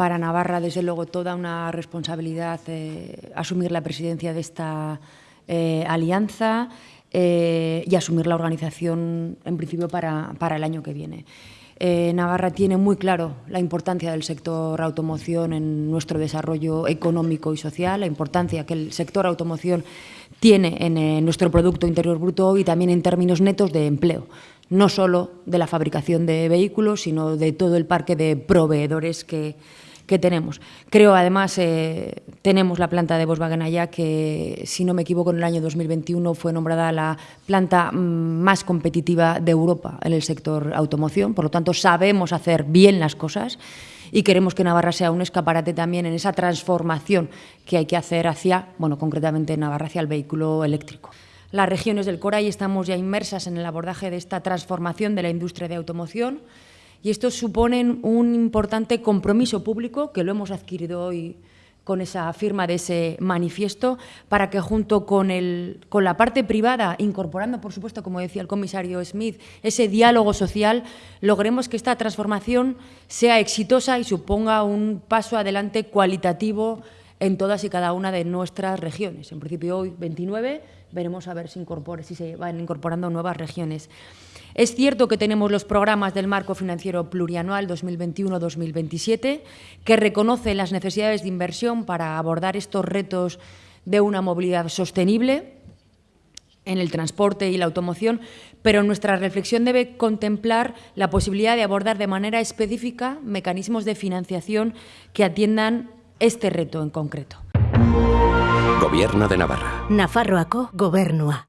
para Navarra, desde luego, toda una responsabilidad eh, asumir la presidencia de esta eh, alianza eh, y asumir la organización, en principio, para, para el año que viene. Eh, Navarra tiene muy claro la importancia del sector automoción en nuestro desarrollo económico y social, la importancia que el sector automoción tiene en nuestro Producto Interior Bruto y también en términos netos de empleo, no solo de la fabricación de vehículos, sino de todo el parque de proveedores que, que tenemos. Creo, además, eh, tenemos la planta de Volkswagen allá, que, si no me equivoco, en el año 2021 fue nombrada la planta mm, más competitiva de Europa en el sector automoción. Por lo tanto, sabemos hacer bien las cosas y queremos que Navarra sea un escaparate también en esa transformación que hay que hacer hacia, bueno, concretamente Navarra, hacia el vehículo eléctrico. Las regiones del Coray estamos ya inmersas en el abordaje de esta transformación de la industria de automoción y estos suponen un importante compromiso público que lo hemos adquirido hoy con esa firma de ese manifiesto, para que junto con, el, con la parte privada, incorporando, por supuesto, como decía el comisario Smith, ese diálogo social, logremos que esta transformación sea exitosa y suponga un paso adelante cualitativo en todas y cada una de nuestras regiones. En principio hoy 29, veremos a ver si, si se van incorporando nuevas regiones. Es cierto que tenemos los programas del marco financiero plurianual 2021-2027 que reconocen las necesidades de inversión para abordar estos retos de una movilidad sostenible en el transporte y la automoción, pero nuestra reflexión debe contemplar la posibilidad de abordar de manera específica mecanismos de financiación que atiendan este reto en concreto. Gobierno de Navarra. Nafarroako gobernua.